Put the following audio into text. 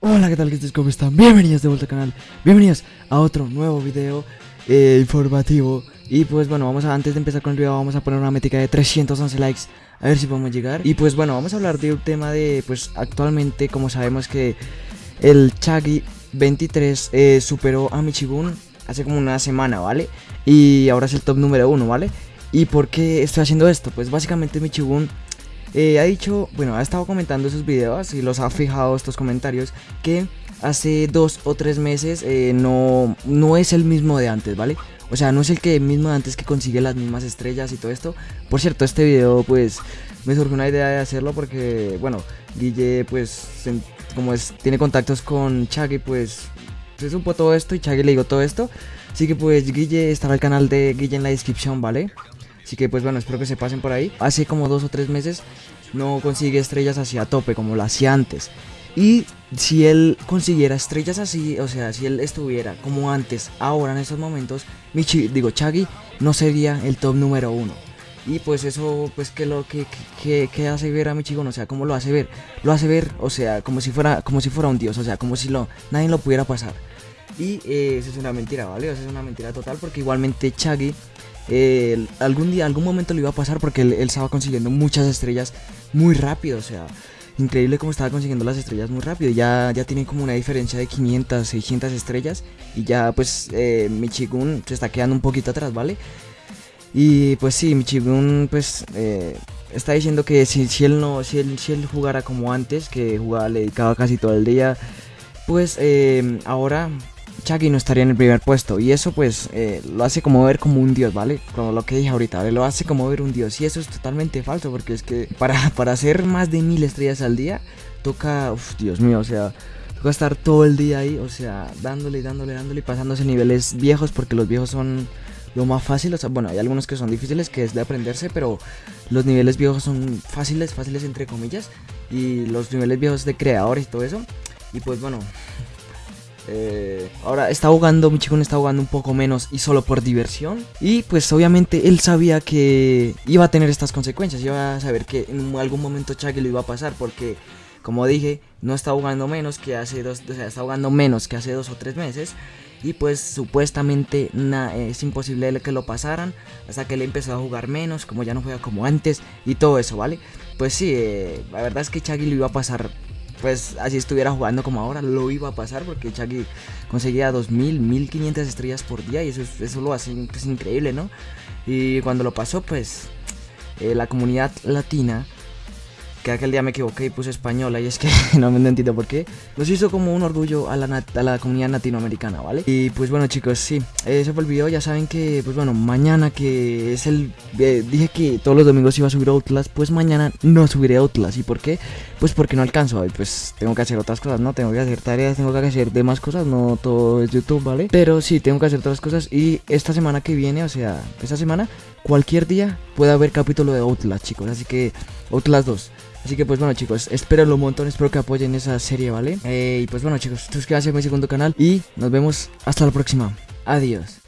Hola, ¿qué tal? ¿Qué? ¿Cómo están? Bienvenidos de vuelta al canal, bienvenidos a otro nuevo video eh, informativo Y pues bueno, vamos a, antes de empezar con el video vamos a poner una métrica de 311 likes A ver si podemos llegar Y pues bueno, vamos a hablar de un tema de, pues actualmente como sabemos que el Chagi 23 eh, superó a Michigun hace como una semana, ¿vale? Y ahora es el top número uno, ¿vale? ¿Y por qué estoy haciendo esto? Pues básicamente Michigun eh, ha dicho, bueno, ha estado comentando sus videos y los ha fijado estos comentarios que hace dos o tres meses eh, no, no es el mismo de antes, ¿vale? O sea, no es el que mismo de antes que consigue las mismas estrellas y todo esto. Por cierto, este video pues me surgió una idea de hacerlo porque, bueno, Guille pues como es, tiene contactos con Chaggy pues se supo todo esto y Chaggy le digo todo esto. Así que pues Guille estará el canal de Guille en la descripción, ¿vale? Así que pues bueno, espero que se pasen por ahí. Hace como dos o tres meses no consigue estrellas así a tope como lo hacía antes. Y si él consiguiera estrellas así, o sea, si él estuviera como antes, ahora en estos momentos, Michi, digo, Chaggy no sería el top número uno. Y pues eso, pues que lo que, que, hace ver a Michigan, o sea, ¿cómo lo hace ver? Lo hace ver, o sea, como si fuera, como si fuera un dios, o sea, como si lo, nadie lo pudiera pasar. Y eh, eso es una mentira, ¿vale? Eso es una mentira total porque igualmente Chaggy algún día, algún momento le iba a pasar porque él, estaba consiguiendo muchas estrellas muy rápido, o sea, increíble cómo estaba consiguiendo las estrellas muy rápido. Ya, ya tiene como una diferencia de 500, 600 estrellas y ya pues eh, Michigun se está quedando un poquito atrás, ¿vale? Y pues sí, Michigun pues eh, está diciendo que si, él no, si él, si él jugara como antes, que jugaba, le dedicaba casi todo el día, pues eh, ahora Chucky no estaría en el primer puesto. Y eso pues eh, lo hace como ver como un dios, ¿vale? Como lo que dije ahorita, ¿vale? Lo hace como ver un dios. Y eso es totalmente falso porque es que para, para hacer más de mil estrellas al día, toca, uff, Dios mío, o sea... Toca estar todo el día ahí, o sea, dándole, dándole, dándole y pasándose niveles viejos porque los viejos son lo más fácil, o sea, bueno, hay algunos que son difíciles, que es de aprenderse, pero los niveles viejos son fáciles, fáciles entre comillas, y los niveles viejos de creadores y todo eso, y pues bueno, eh, ahora está jugando, mi chico está jugando un poco menos y solo por diversión. Y pues obviamente él sabía que iba a tener estas consecuencias, iba a saber que en algún momento Chaggy lo iba a pasar porque, como dije, no está jugando menos que hace dos, o sea, está jugando menos que hace dos o tres meses. Y pues supuestamente es imposible que lo pasaran hasta que él empezó a jugar menos, como ya no juega como antes y todo eso, ¿vale? Pues sí, eh, la verdad es que Chaggy lo iba a pasar pues así estuviera jugando como ahora, lo iba a pasar porque Chucky conseguía 2000, 1500 estrellas por día y eso, eso lo hace pues, increíble, ¿no? Y cuando lo pasó, pues eh, la comunidad latina que aquel día me equivoqué y puse española y es que no me entiendo por qué. Nos hizo como un orgullo a la, comunidad latinoamericana, ¿vale? Y pues bueno chicos, sí, fue el video, ya saben que pues bueno, mañana que es el... Eh, dije que todos los domingos iba a subir Outlast, pues mañana no subiré Outlast. ¿Y por qué? Pues porque no alcanzo, pues tengo que hacer otras cosas, ¿no? Tengo que hacer tareas, tengo que hacer demás cosas, no todo es YouTube, ¿vale? Pero sí, tengo que hacer otras cosas y esta semana que viene, o sea, esta semana, cualquier día puede haber capítulo de Outlast, chicos, así que Outlast 2. Así que pues bueno chicos, espero un montón, espero que apoyen esa serie, ¿vale? Eh, y pues bueno chicos, suscríbanse a mi segundo canal y nos vemos hasta la próxima. Adiós.